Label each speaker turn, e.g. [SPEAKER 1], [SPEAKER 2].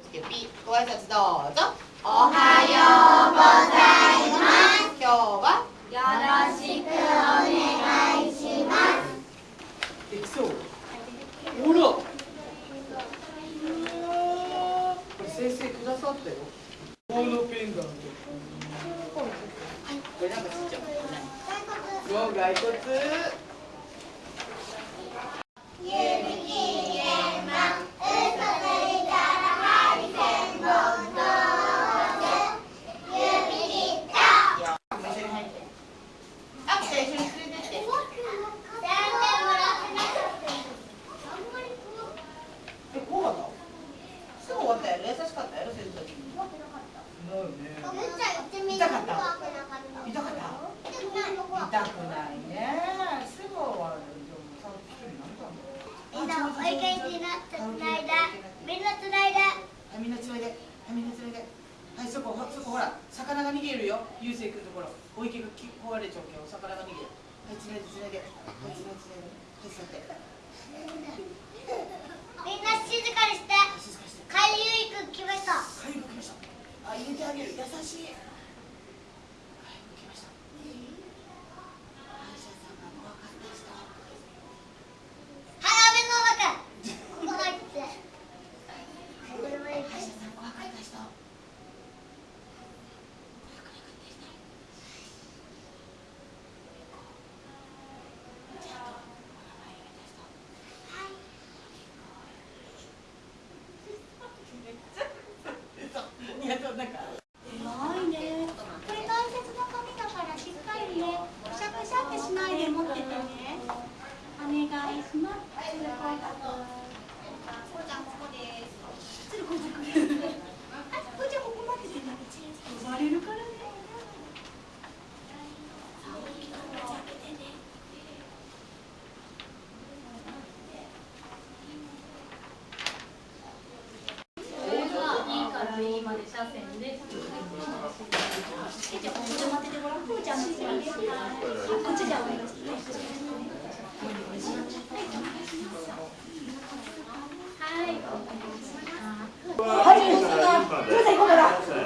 [SPEAKER 1] つけピご挨拶。どうぞ
[SPEAKER 2] おはようございます
[SPEAKER 1] 今日は
[SPEAKER 2] よろしくお願いします
[SPEAKER 1] できそうほらこれ先生くださったよボールペンダントこれなんかちっちゃい何そう骸骨
[SPEAKER 2] 指切り円満嘘ついたら針千本通す指切った
[SPEAKER 1] 一緒に入ってあきちゃん一緒に連れてって
[SPEAKER 2] 全然もらってなかったあんまり
[SPEAKER 1] え怖かったすぐ終わったやろ優しかったやろ先生
[SPEAKER 2] 怖くなかった
[SPEAKER 1] だよね
[SPEAKER 2] むっちゃん行ってみる
[SPEAKER 1] 痛かった
[SPEAKER 2] 怖くなかった
[SPEAKER 1] 痛かった
[SPEAKER 2] 痛くないの怖
[SPEAKER 1] 痛くないねすぐ終わるでもさ一人なんだ
[SPEAKER 2] みんなおいけになってつないだ。みんなつないだ
[SPEAKER 1] はいみんなつないで。はいみんなつないで。はいそこほそこほら。魚が逃げるよ。ゆうせいくんところ。お池が壊れちゃうけど魚が逃げる。はいつないでつないで。はいつないでつないで。はい座って
[SPEAKER 2] みんな静かにして
[SPEAKER 1] はい静かにして
[SPEAKER 2] 海遊くん来ました
[SPEAKER 1] かゆくきましたあ入れてあげる優しいかゆくきました歯医者さんが怖かった人
[SPEAKER 2] 鼻目の中ここ入ってこれもいい
[SPEAKER 1] 歯医者さん怖かった人いやそうなんか
[SPEAKER 3] 偉いね。これ大切な紙だからしっかりね、くしゃくしゃってしないで持っててね。お願いします。こうちゃんここです。つるこずく。あ、こうちゃんここ待っててね。呼ばれるからね。さあ、大きく口開けてね。じゃあ待っててごらん。こうちゃんの次です。こっちじゃお願い。します。
[SPEAKER 4] はい。